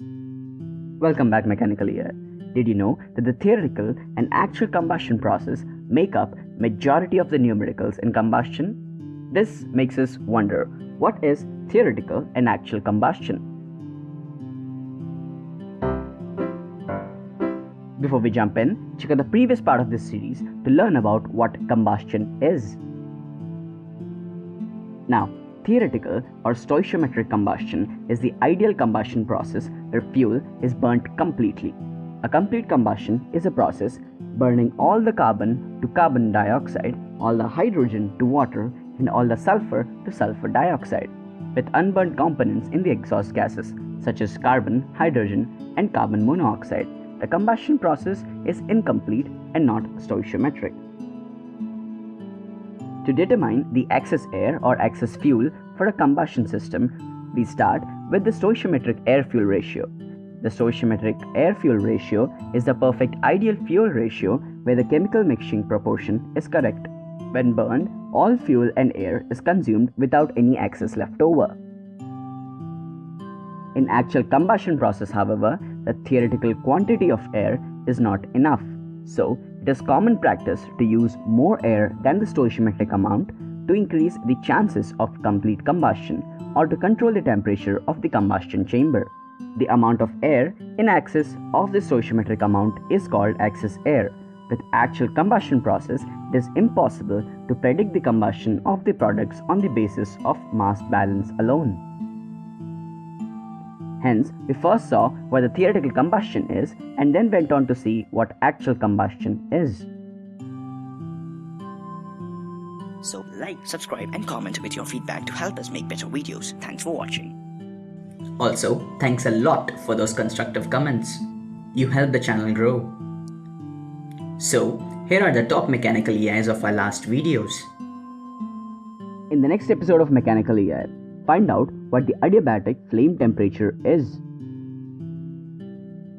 Welcome back Mechanical EI. Did you know that the theoretical and actual combustion process make up majority of the numericals in combustion? This makes us wonder what is theoretical and actual combustion? Before we jump in, check out the previous part of this series to learn about what combustion is. Now, theoretical or stoichiometric combustion is the ideal combustion process where fuel is burnt completely. A complete combustion is a process burning all the carbon to carbon dioxide, all the hydrogen to water, and all the sulfur to sulfur dioxide, with unburnt components in the exhaust gases such as carbon, hydrogen, and carbon monoxide the combustion process is incomplete and not stoichiometric. To determine the excess air or excess fuel for a combustion system, we start with the stoichiometric air-fuel ratio. The stoichiometric air-fuel ratio is the perfect ideal fuel ratio where the chemical mixing proportion is correct. When burned, all fuel and air is consumed without any excess left over. In actual combustion process, however, the theoretical quantity of air is not enough. So, it is common practice to use more air than the stoichiometric amount to increase the chances of complete combustion or to control the temperature of the combustion chamber. The amount of air in excess of the stoichiometric amount is called excess air. With actual combustion process, it is impossible to predict the combustion of the products on the basis of mass balance alone. Hence, we first saw what the theoretical combustion is and then went on to see what actual combustion is. So like, subscribe and comment with your feedback to help us make better videos. Thanks for watching. Also, thanks a lot for those constructive comments. You help the channel grow. So, here are the top mechanical EIs of our last videos. In the next episode of Mechanical EI, find out what the adiabatic flame temperature is.